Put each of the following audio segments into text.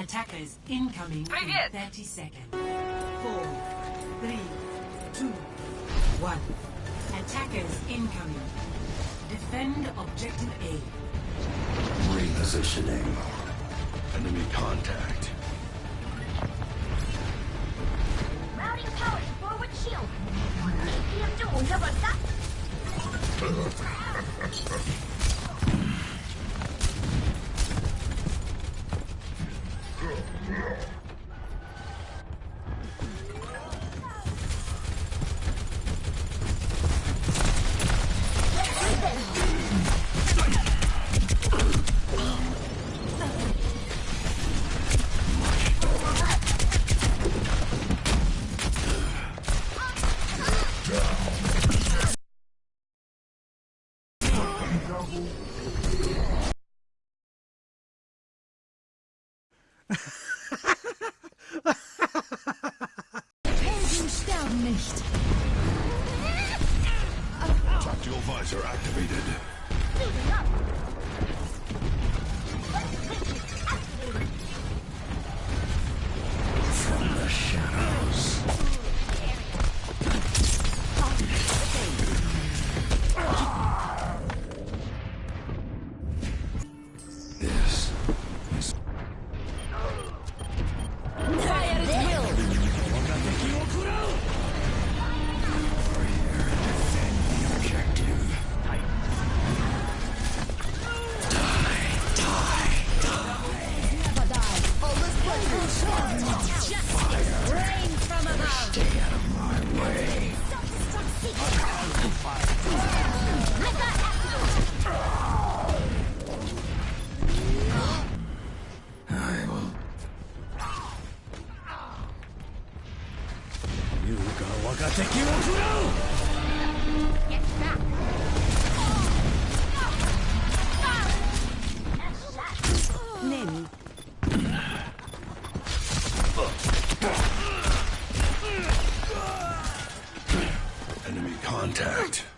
Attackers incoming Привет. in 30 seconds. 4, 3, 2, 1. Attackers incoming. Defend objective A. Repositioning. Enemy contact. Routing power forward shield. Nicht. Tactical visor activated. Contact.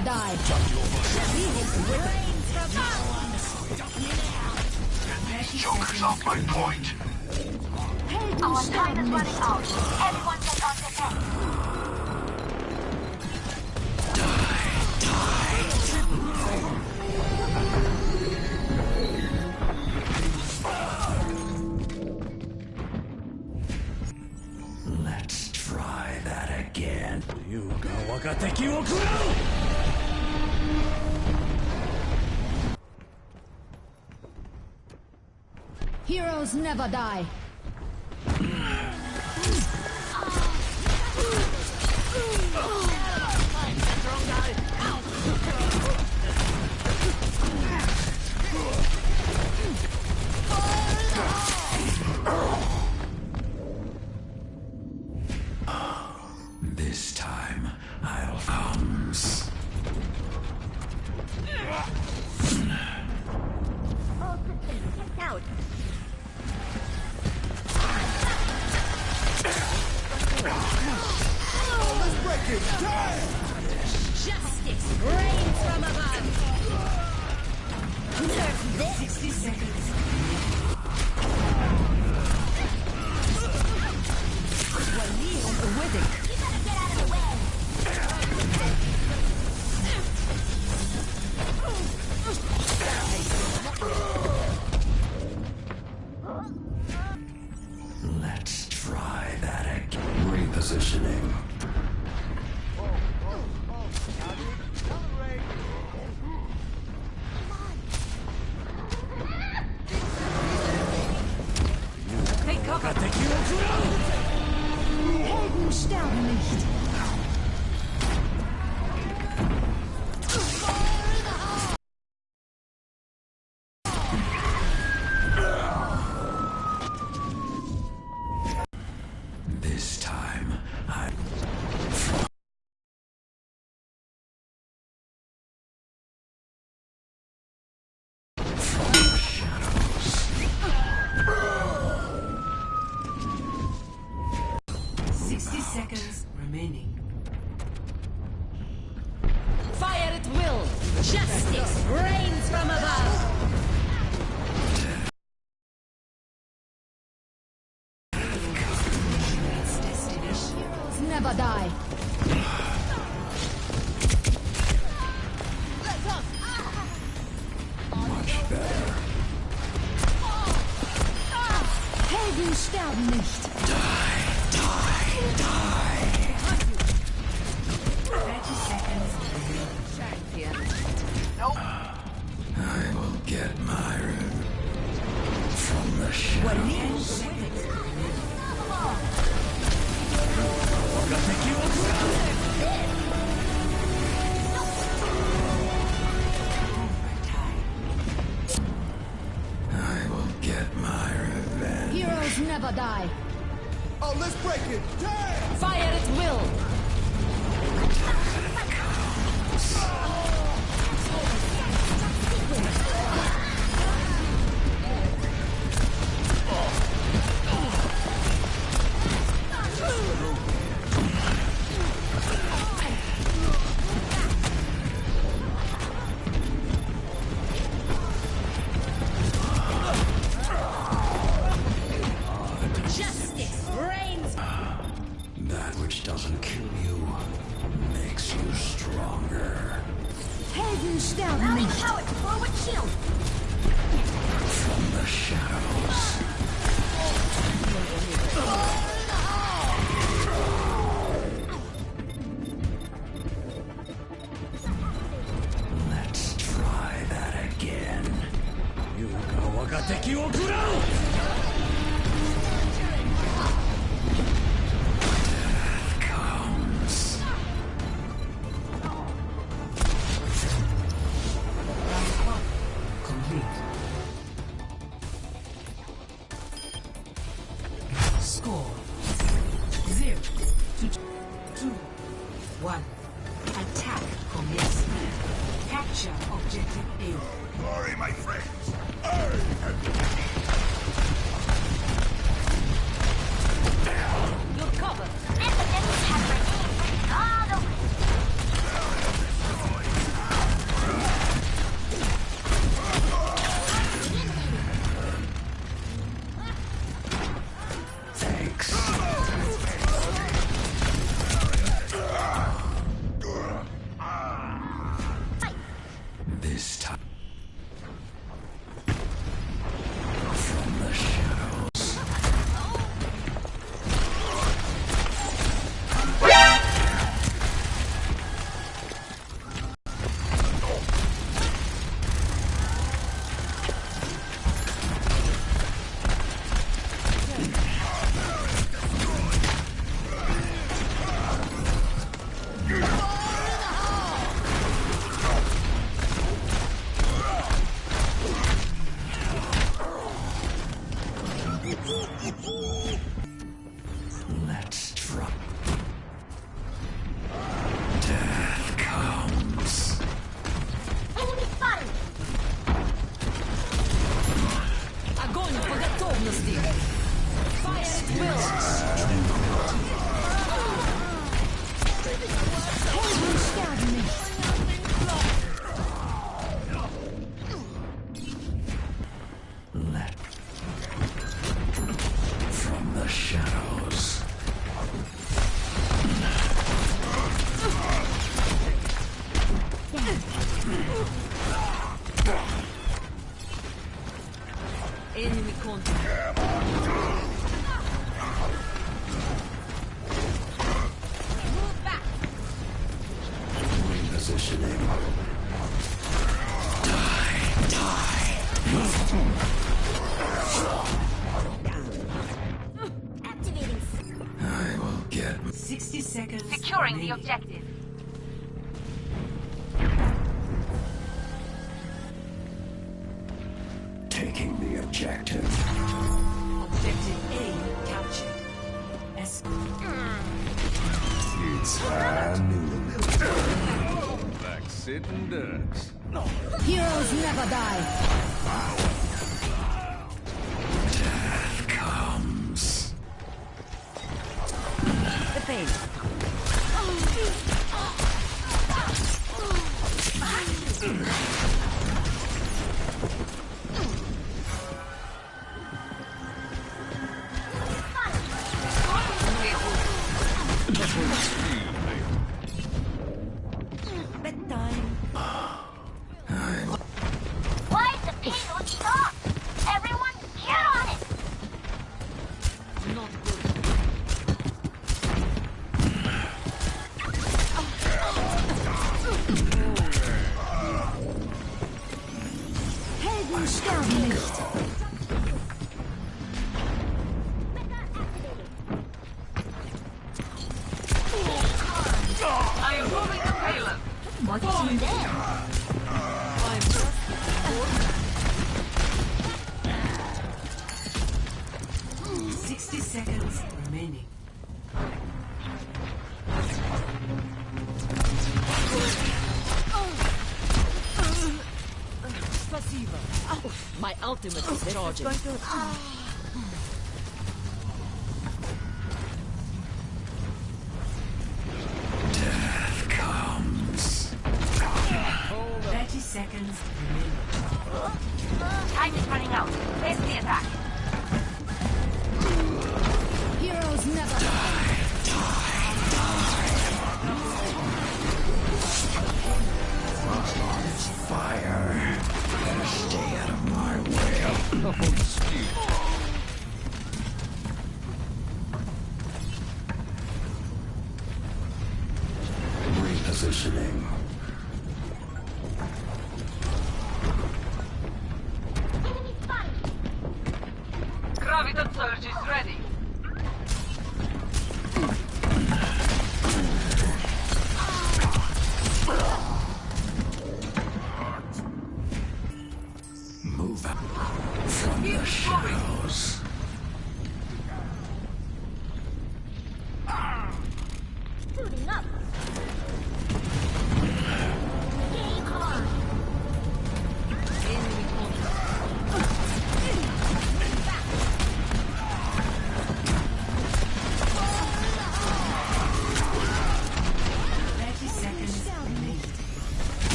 Heroes never die. Reigns from Joker's off my point. Our time is running out. Never die」Justice rains from above. Nerf this. Sixty seconds. You of the way. Let's try that again. Repositioning. unleashed. seconds remaining. Fire at will! Justice! doesn't kill you makes you stronger. Heldenstern Mounting throw forward shield! From the shadows. listening. Die, die. I will get. 60 seconds. Securing the objective. Taking the objective. Objective A captured. Escort. Mm. It's time. Heroes never die. There? Sixty seconds remaining. My ultimate is charging. Seconds remaining. Time is running out. Face the attack. Heroes never die. Die. Die. Fire. Better stay out of my way. Oh, Repositioning.